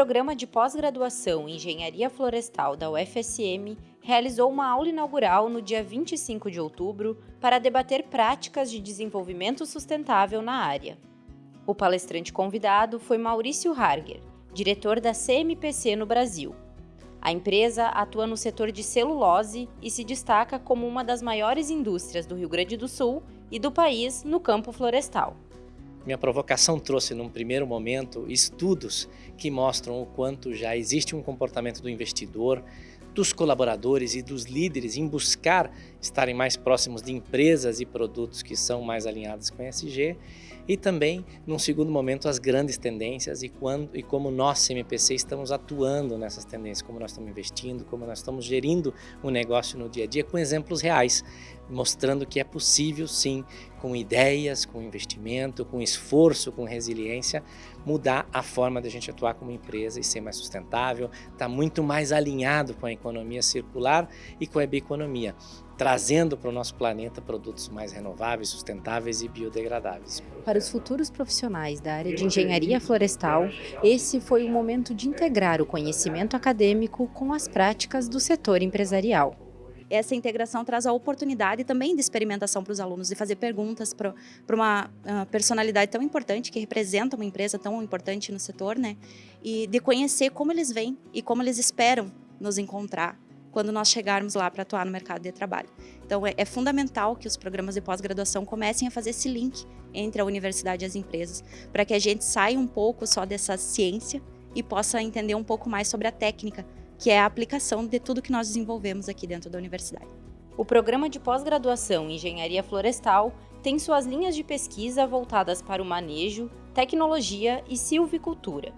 programa de pós-graduação em Engenharia Florestal da UFSM realizou uma aula inaugural no dia 25 de outubro para debater práticas de desenvolvimento sustentável na área. O palestrante convidado foi Maurício Harger, diretor da CMPC no Brasil. A empresa atua no setor de celulose e se destaca como uma das maiores indústrias do Rio Grande do Sul e do país no campo florestal. Minha provocação trouxe, num primeiro momento, estudos que mostram o quanto já existe um comportamento do investidor, dos colaboradores e dos líderes em buscar estarem mais próximos de empresas e produtos que são mais alinhados com ESG e também, num segundo momento, as grandes tendências e, quando, e como nós, CMPC, estamos atuando nessas tendências, como nós estamos investindo, como nós estamos gerindo o negócio no dia a dia com exemplos reais, mostrando que é possível sim, com ideias, com investimento, com esforço, com resiliência, mudar a forma de a gente atuar como empresa e ser mais sustentável, estar tá muito mais alinhado com a economia circular e com a bioeconomia trazendo para o nosso planeta produtos mais renováveis, sustentáveis e biodegradáveis. Para os futuros profissionais da área de engenharia florestal, esse foi o momento de integrar o conhecimento acadêmico com as práticas do setor empresarial essa integração traz a oportunidade também de experimentação para os alunos, de fazer perguntas para uma uh, personalidade tão importante, que representa uma empresa tão importante no setor, né? E de conhecer como eles vêm e como eles esperam nos encontrar quando nós chegarmos lá para atuar no mercado de trabalho. Então, é, é fundamental que os programas de pós-graduação comecem a fazer esse link entre a universidade e as empresas, para que a gente saia um pouco só dessa ciência e possa entender um pouco mais sobre a técnica, que é a aplicação de tudo que nós desenvolvemos aqui dentro da universidade. O programa de pós-graduação em Engenharia Florestal tem suas linhas de pesquisa voltadas para o manejo, tecnologia e silvicultura.